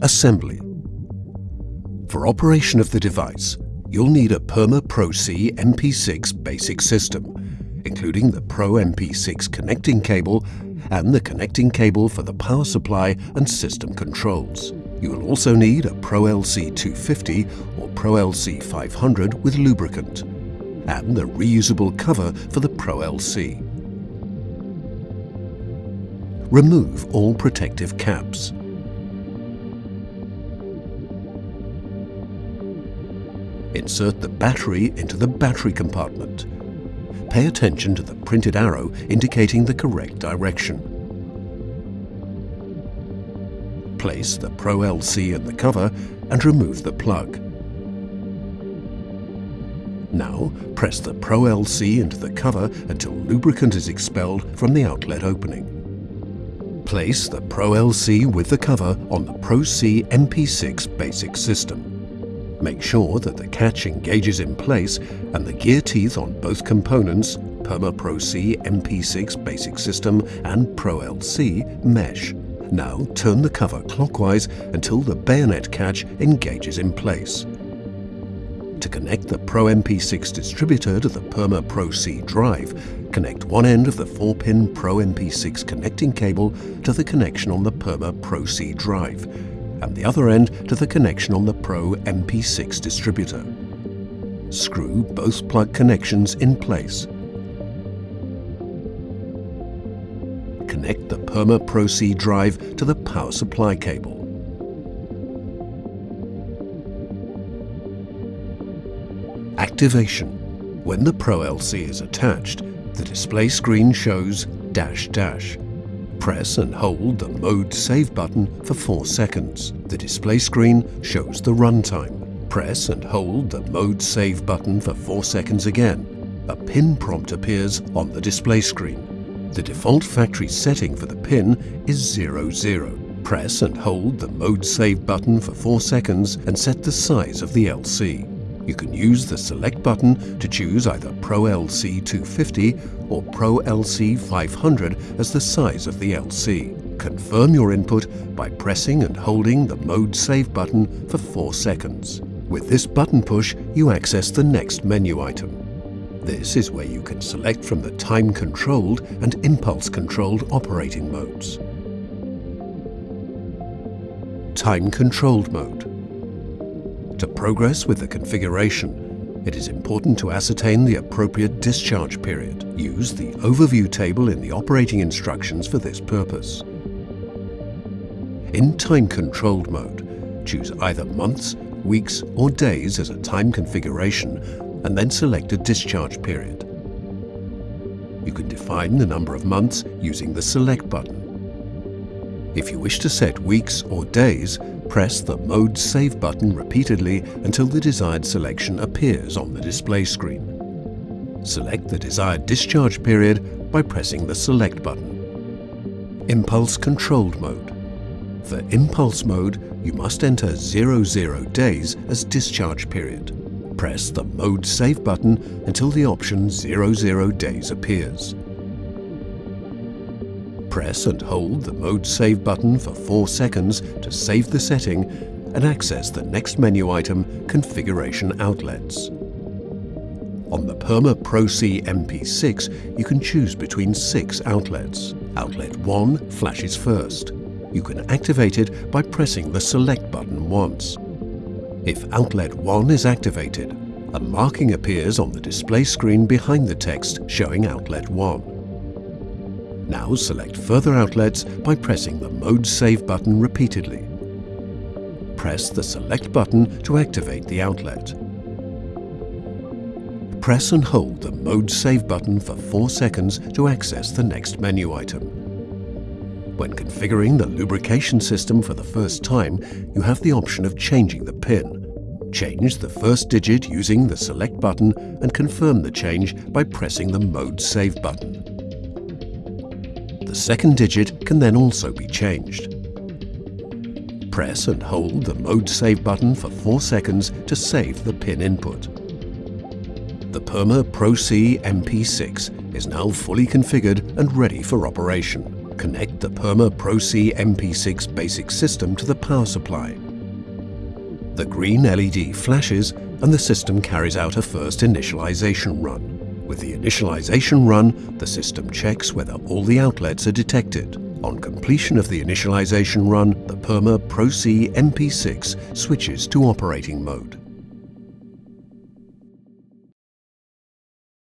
Assembly. For operation of the device, you'll need a Perma Pro C MP6 basic system, including the Pro MP6 connecting cable and the connecting cable for the power supply and system controls. You will also need a Pro LC 250 or Pro LC 500 with lubricant and the reusable cover for the Pro LC. Remove all protective caps. Insert the battery into the battery compartment. Pay attention to the printed arrow indicating the correct direction. Place the Pro LC in the cover and remove the plug. Now press the Pro LC into the cover until lubricant is expelled from the outlet opening. Place the Pro LC with the cover on the Pro C MP6 basic system. Make sure that the catch engages in place and the gear teeth on both components, Perma Pro C MP6 basic system and Pro LC, mesh. Now turn the cover clockwise until the bayonet catch engages in place. To connect the Pro MP6 distributor to the Perma Pro C drive, connect one end of the 4-pin Pro MP6 connecting cable to the connection on the Perma Pro C drive and the other end to the connection on the Pro MP6 distributor. Screw both plug connections in place. Connect the Perma Pro C drive to the power supply cable. Activation. When the Pro LC is attached, the display screen shows dash dash Press and hold the Mode Save button for 4 seconds. The display screen shows the runtime. Press and hold the Mode Save button for 4 seconds again. A pin prompt appears on the display screen. The default factory setting for the pin is 00. Press and hold the Mode Save button for 4 seconds and set the size of the LC you can use the Select button to choose either Pro LC 250 or Pro LC 500 as the size of the LC. Confirm your input by pressing and holding the Mode Save button for 4 seconds. With this button push, you access the next menu item. This is where you can select from the time-controlled and impulse-controlled operating modes. Time-controlled mode. To progress with the configuration, it is important to ascertain the appropriate discharge period. Use the overview table in the operating instructions for this purpose. In time-controlled mode, choose either months, weeks or days as a time configuration and then select a discharge period. You can define the number of months using the Select button. If you wish to set weeks or days, Press the Mode Save button repeatedly until the desired selection appears on the display screen. Select the desired discharge period by pressing the Select button. Impulse Controlled Mode. For Impulse Mode, you must enter 00 days as discharge period. Press the Mode Save button until the option 00 days appears. Press and hold the Mode Save button for 4 seconds to save the setting and access the next menu item, Configuration Outlets. On the Perma Pro C MP6, you can choose between six outlets. Outlet 1 flashes first. You can activate it by pressing the Select button once. If Outlet 1 is activated, a marking appears on the display screen behind the text showing Outlet 1. Now select further outlets by pressing the Mode Save button repeatedly. Press the Select button to activate the outlet. Press and hold the Mode Save button for 4 seconds to access the next menu item. When configuring the lubrication system for the first time, you have the option of changing the pin. Change the first digit using the Select button and confirm the change by pressing the Mode Save button. The second digit can then also be changed. Press and hold the Mode Save button for 4 seconds to save the pin input. The Perma Pro C MP6 is now fully configured and ready for operation. Connect the Perma Pro-C MP6 basic system to the power supply. The green LED flashes and the system carries out a first initialization run. With the initialization run, the system checks whether all the outlets are detected. On completion of the initialization run, the Perma Pro-C MP6 switches to operating mode.